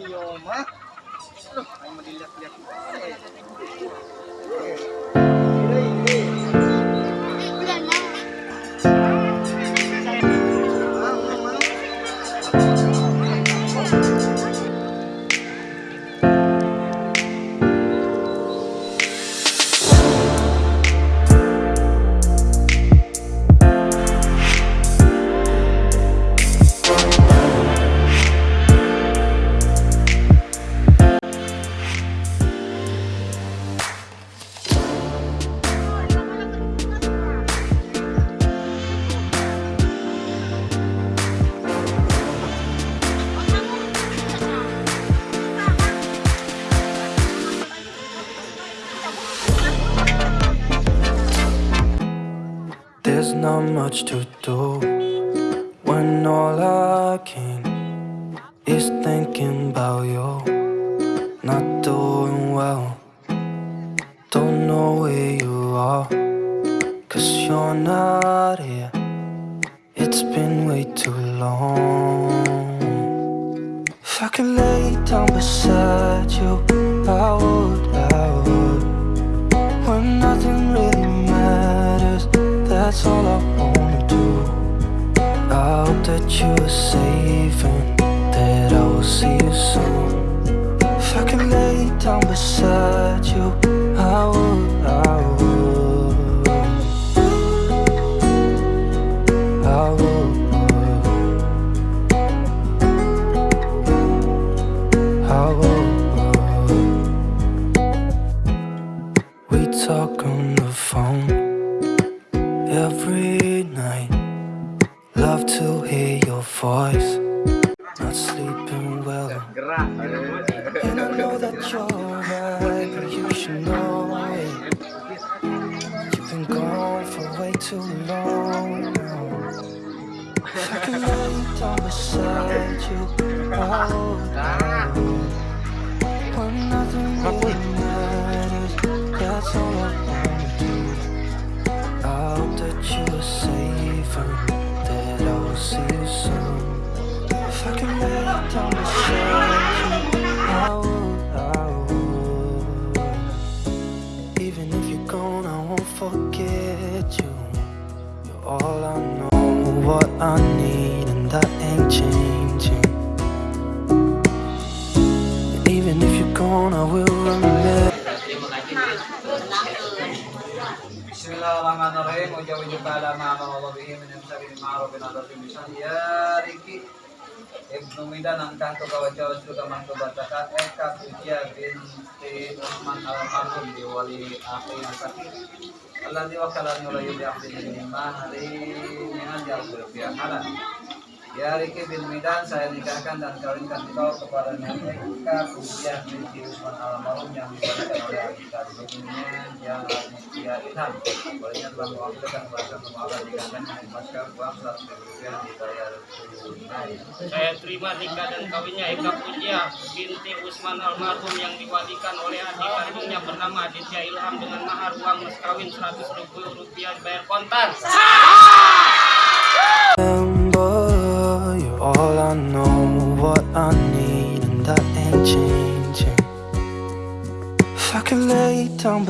有吗？There's not much to do when all I can is thinking about you. Not doing well, don't know where you are, cause you're not all I wanna do. I hope that you are safe and that I will see you soon. If I can lay down beside you, I would, I would. I. I. We talk on the phone every night. Love to hear your voice. Not sleeping well. And I know that you're right, but you should know it. You've been gone for way too long now. I could lay down beside you, I would. When nothing what I need, and that ain't changing. Even if you're gone, I will Riki. Ibnu Midan angkah tu kawajaw juga mangko batakan Eka Sujiya binti Uthman almarhum di wali akhi nasaki Allah diwakalan nulayu di akhi minimah hari minat di akhi halal Ya Riki bin Midan saya nikahkan dan kawinkan kau kepada Nenek Eka Pujian binti Usman Almarhum yang dibacakan oleh Agita Sebelumnya yang Aditya Ilham Olehnya telah mewakilkan bahasa pemahaman nikahkan dengan masker uang 100 ribu rupiah dibayar tunai Saya terima nikah dan kawinnya Eka Puja binti Usman almarhum yang diwalikan oleh adik kandungnya bernama Aditya Ilham dengan mahar uang mas kawin 100 ribu rupiah bayar kontan. Remember,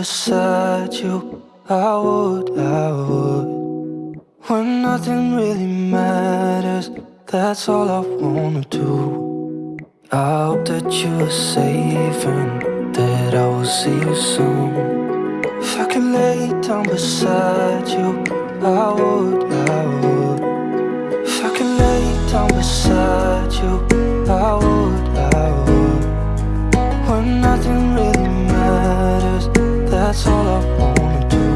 beside you, I would, I would. When nothing really matters, that's all I wanna do. I hope that you are safe and that I will see you soon. If I could lay down beside you, I would, I would. If I could lay down beside you, I would, that's all I wanna do.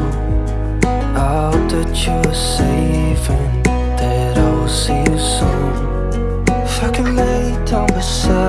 I hope that you are safe and that I will see you soon. If I could lay down beside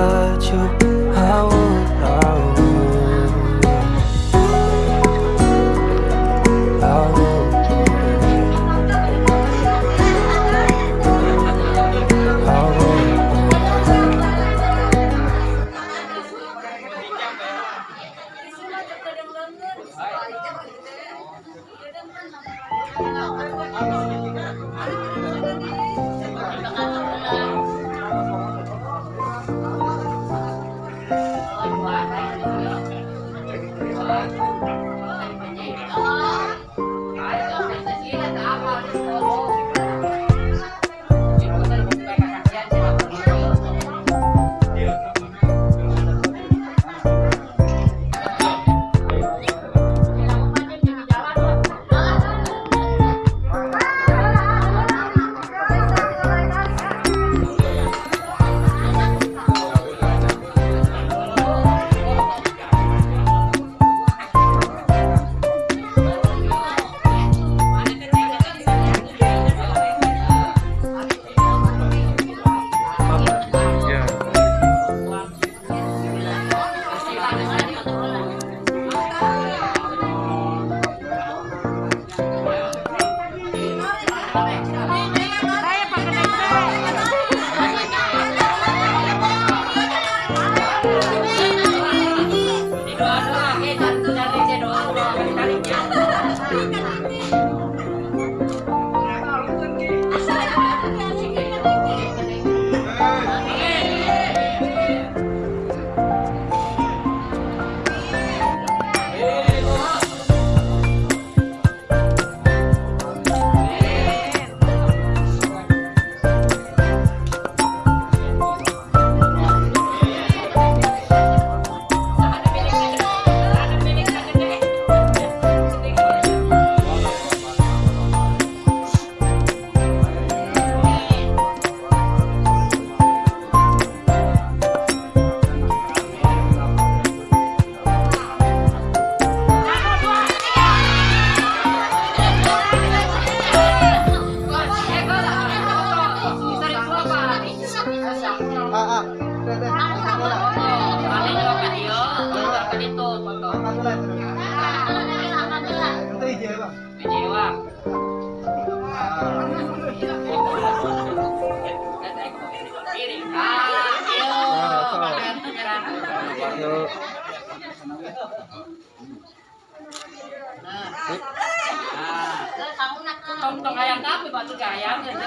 untung ayam tapi batu ke gitu.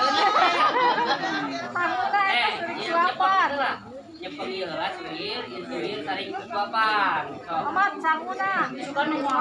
Lah, sengil, intuil, saling kesuapan. Suka nunggu.